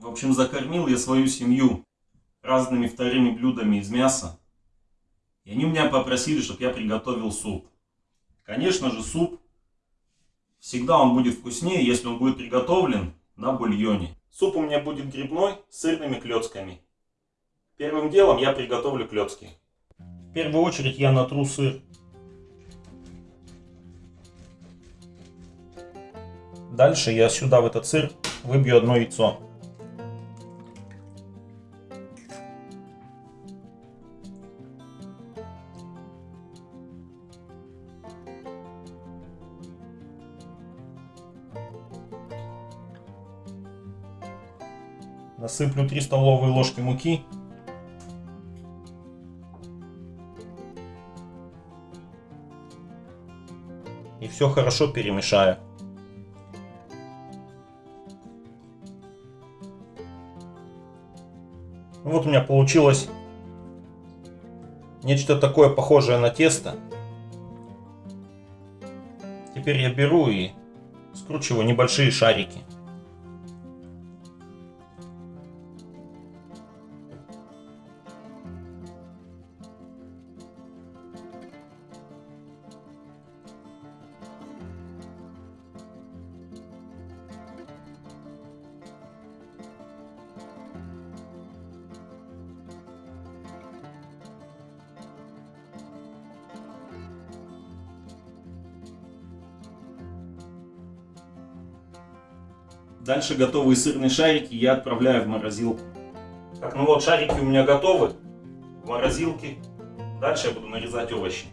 В общем, закормил я свою семью разными вторыми блюдами из мяса. И они меня попросили, чтобы я приготовил суп. Конечно же, суп всегда он будет вкуснее, если он будет приготовлен на бульоне. Суп у меня будет грибной с сырными клетками. Первым делом я приготовлю клетки. В первую очередь я натру сыр. Дальше я сюда в этот сыр выбью одно яйцо. Насыплю 3 столовые ложки муки. И все хорошо перемешаю. Вот у меня получилось нечто такое похожее на тесто. Теперь я беру и скручиваю небольшие шарики. Дальше готовые сырные шарики я отправляю в морозилку. Так, ну вот шарики у меня готовы в морозилке. Дальше я буду нарезать овощи.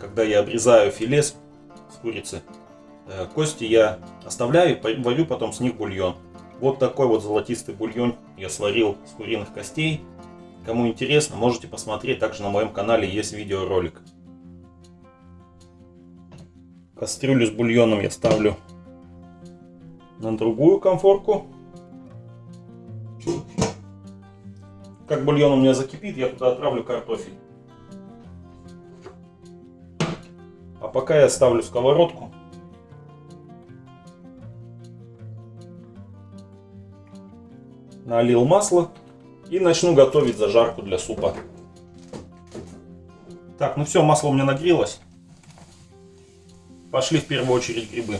Когда я обрезаю филе с курицы, э, кости я оставляю и варю потом с них бульон. Вот такой вот золотистый бульон я сварил с куриных костей. Кому интересно, можете посмотреть. Также на моем канале есть видеоролик. Кастрюлю с бульоном я ставлю на другую конфорку. Как бульон у меня закипит, я туда отправлю картофель. Пока я ставлю сковородку. Налил масло и начну готовить зажарку для супа. Так, ну все, масло у меня нагрелось. Пошли в первую очередь грибы.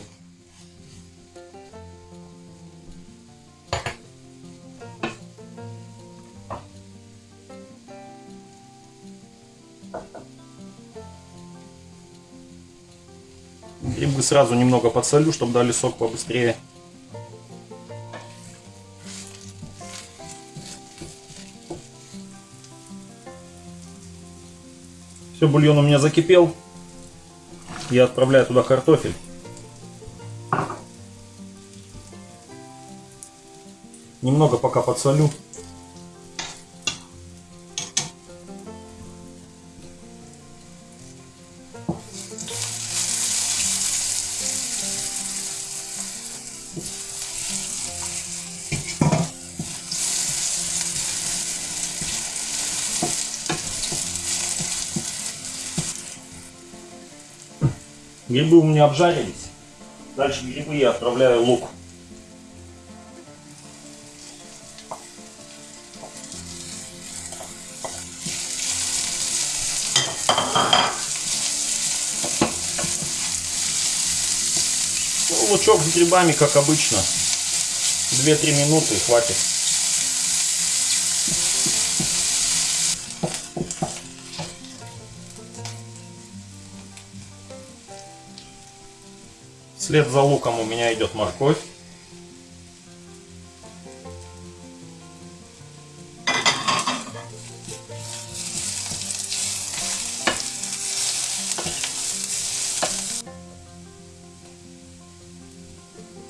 Грибы сразу немного подсолю, чтобы дали сок побыстрее. Все, бульон у меня закипел. Я отправляю туда картофель. Немного пока подсолю. Грибы у меня обжарились. Дальше грибы я отправляю лук. Ну, лучок с грибами, как обычно. 2-3 минуты хватит. Вслед за луком у меня идет морковь.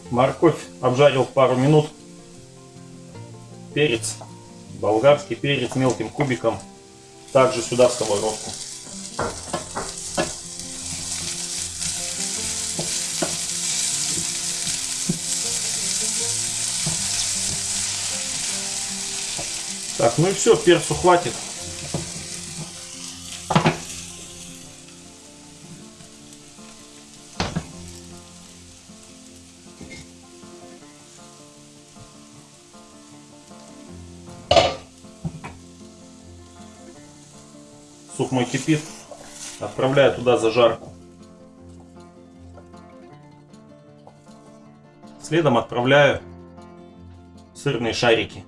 Морковь обжарил пару минут. Перец, болгарский перец мелким кубиком. Также сюда в сковородку. Так, ну и все, перцу хватит. Суп мой кипит. Отправляю туда зажарку. Следом отправляю сырные шарики.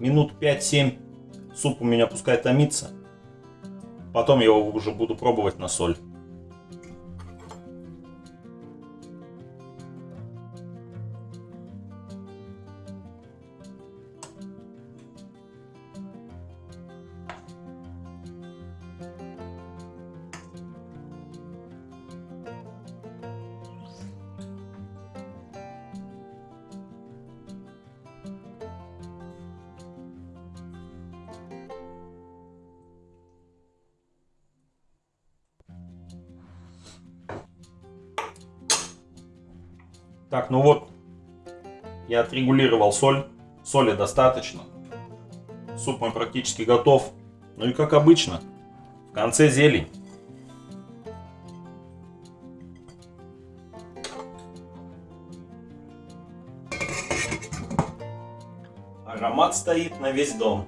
Минут 5-7 суп у меня пускай томится. Потом я его уже буду пробовать на соль. Так, ну вот, я отрегулировал соль. Соли достаточно. Суп мой практически готов. Ну и как обычно, в конце зелень. Аромат стоит на весь дом.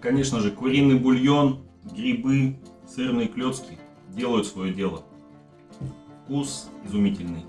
Конечно же, куриный бульон, грибы, сырные клетки делают свое дело. Вкус изумительный.